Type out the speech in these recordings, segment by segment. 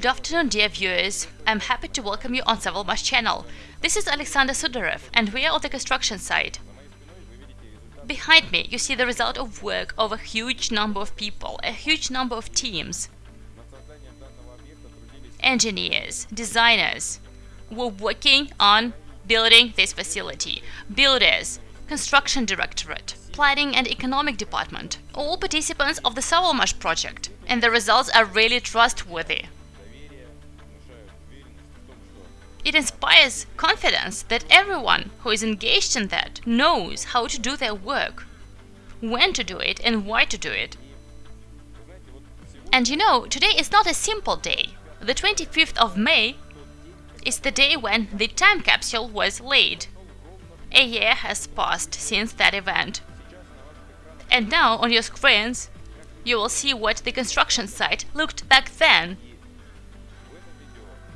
Good afternoon, dear viewers. I'm happy to welcome you on Savalmash channel. This is Alexander Sudarev, and we are on the construction site. Behind me, you see the result of work of a huge number of people, a huge number of teams. Engineers, designers, were working on building this facility. Builders, construction directorate, planning and economic department, all participants of the Savalmash project, and the results are really trustworthy. It inspires confidence that everyone who is engaged in that knows how to do their work, when to do it and why to do it. And you know, today is not a simple day. The 25th of May is the day when the time capsule was laid. A year has passed since that event. And now on your screens, you will see what the construction site looked back then.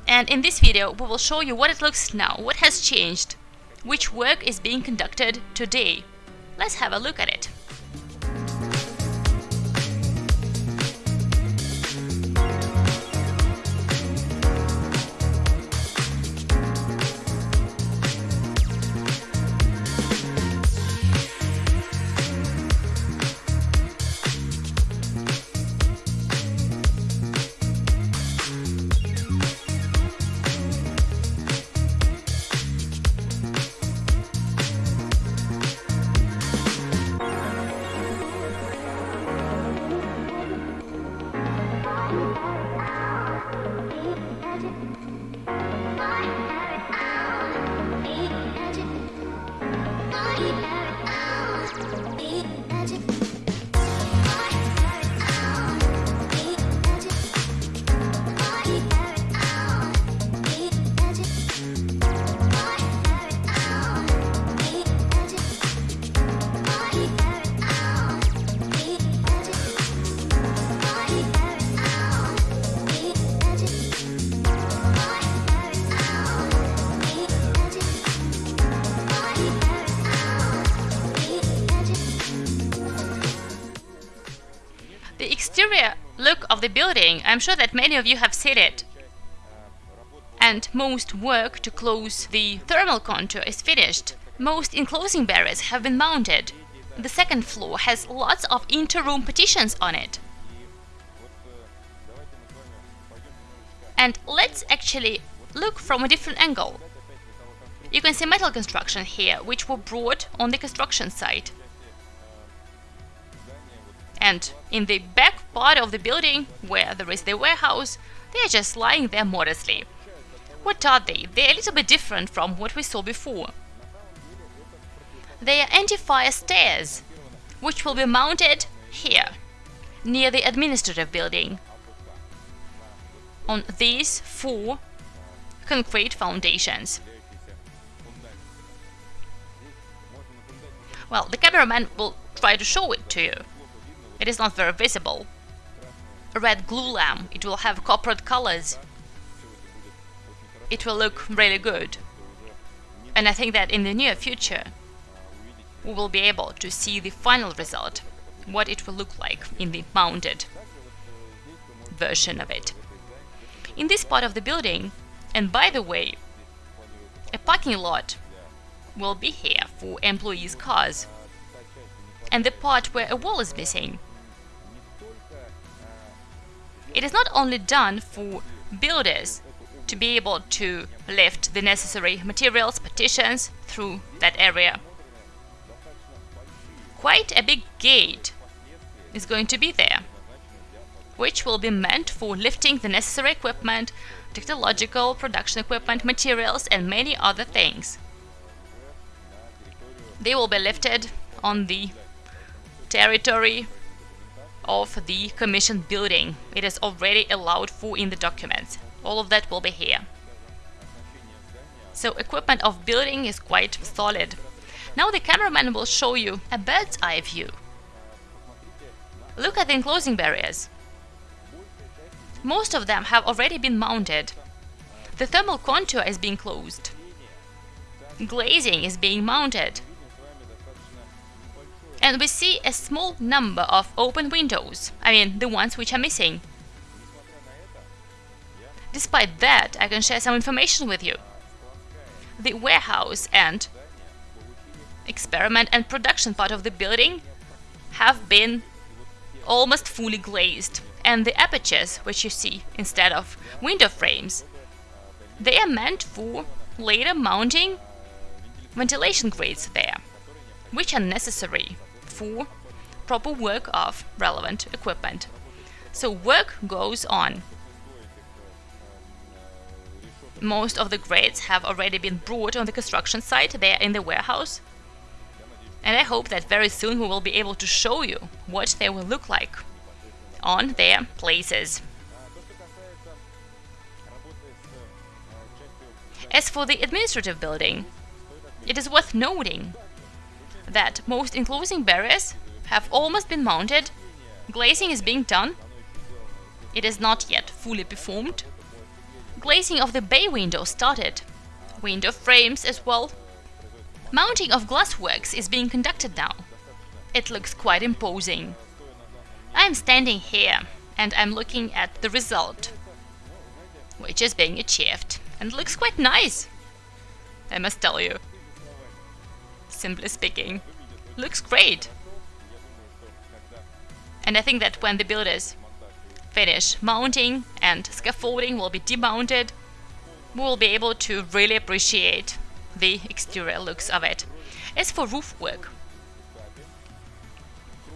And in this video, we will show you what it looks now, what has changed, which work is being conducted today. Let's have a look at it. Exterior look of the building, I'm sure that many of you have seen it. And most work to close the thermal contour is finished. Most enclosing barriers have been mounted. The second floor has lots of inter-room partitions on it. And let's actually look from a different angle. You can see metal construction here, which were brought on the construction site. And in the back part of the building, where there is the warehouse, they are just lying there modestly. What are they? They are a little bit different from what we saw before. They are anti-fire stairs, which will be mounted here, near the administrative building, on these four concrete foundations. Well, the cameraman will try to show it to you. It is not very visible. A red glue lamp, it will have coppered colors. It will look really good. And I think that in the near future, we will be able to see the final result, what it will look like in the mounted version of it. In this part of the building, and by the way, a parking lot will be here for employees' cars. And the part where a wall is missing it is not only done for builders to be able to lift the necessary materials, partitions through that area. Quite a big gate is going to be there, which will be meant for lifting the necessary equipment, technological, production equipment, materials and many other things. They will be lifted on the territory of the commissioned building. It is already allowed for in the documents. All of that will be here. So equipment of building is quite solid. Now the cameraman will show you a bird's eye view. Look at the enclosing barriers. Most of them have already been mounted. The thermal contour is being closed. Glazing is being mounted and we see a small number of open windows, I mean the ones which are missing. Despite that, I can share some information with you. The warehouse and experiment and production part of the building have been almost fully glazed and the apertures which you see instead of window frames they are meant for later mounting ventilation grates there which are necessary for proper work of relevant equipment. So work goes on. Most of the grades have already been brought on the construction site. They are in the warehouse. And I hope that very soon we will be able to show you what they will look like on their places. As for the administrative building, it is worth noting that most enclosing barriers have almost been mounted, glazing is being done, it is not yet fully performed, glazing of the bay window started, window frames as well Mounting of glassworks is being conducted now. It looks quite imposing. I'm standing here and I'm looking at the result, which is being achieved and looks quite nice, I must tell you. Simply speaking, looks great. And I think that when the builders finish mounting and scaffolding will be demounted, we will be able to really appreciate the exterior looks of it. As for roof work,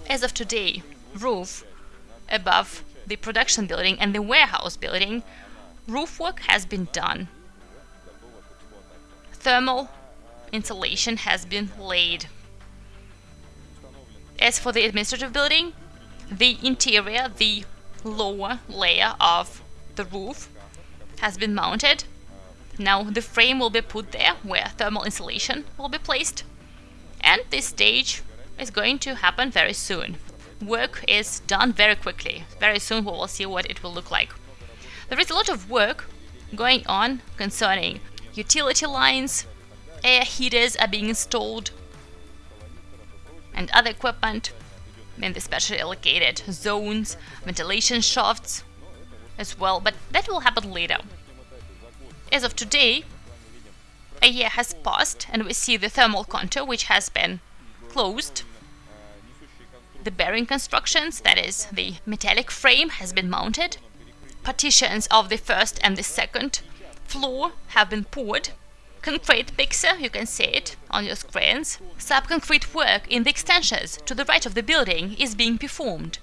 as of today, roof above the production building and the warehouse building, roof work has been done. Thermal insulation has been laid. As for the administrative building, the interior, the lower layer of the roof has been mounted now the frame will be put there where thermal insulation will be placed. And this stage is going to happen very soon. Work is done very quickly. Very soon we will see what it will look like. There is a lot of work going on concerning utility lines, air heaters are being installed, and other equipment in the specially allocated zones, ventilation shafts as well, but that will happen later. As of today, a year has passed and we see the thermal contour which has been closed. The bearing constructions, that is, the metallic frame, has been mounted. Partitions of the first and the second floor have been poured. Concrete mixer, you can see it on your screens. Subconcrete work in the extensions to the right of the building is being performed.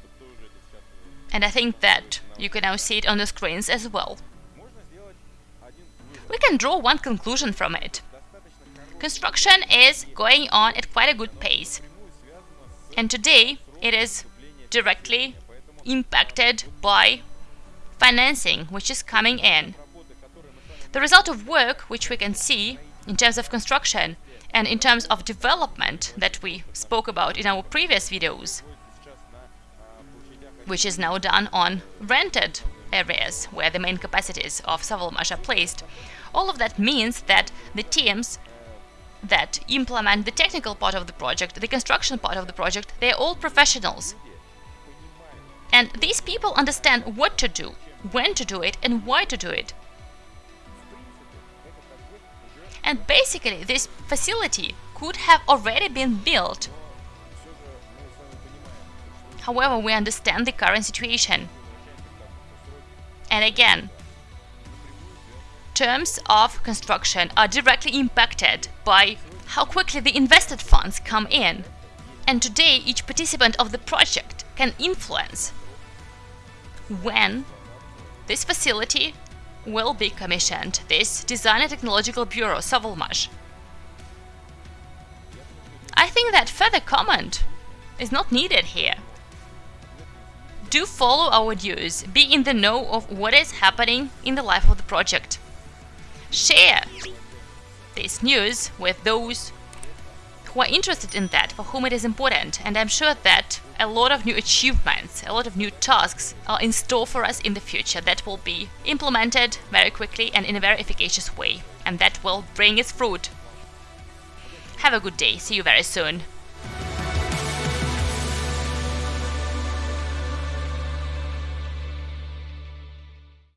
And I think that you can now see it on the screens as well we can draw one conclusion from it. Construction is going on at quite a good pace. And today it is directly impacted by financing which is coming in. The result of work which we can see in terms of construction and in terms of development that we spoke about in our previous videos, which is now done on rented areas where the main capacities of Savalmash are placed, all of that means that the teams that implement the technical part of the project, the construction part of the project, they're all professionals. And these people understand what to do, when to do it, and why to do it. And basically, this facility could have already been built. However, we understand the current situation. And again, terms of construction are directly impacted by how quickly the invested funds come in. And today, each participant of the project can influence when this facility will be commissioned, this Design and Technological Bureau, Savalmash. I think that further comment is not needed here. Do follow our news, be in the know of what is happening in the life of the project share this news with those who are interested in that, for whom it is important. And I'm sure that a lot of new achievements, a lot of new tasks are in store for us in the future that will be implemented very quickly and in a very efficacious way. And that will bring its fruit. Have a good day. See you very soon.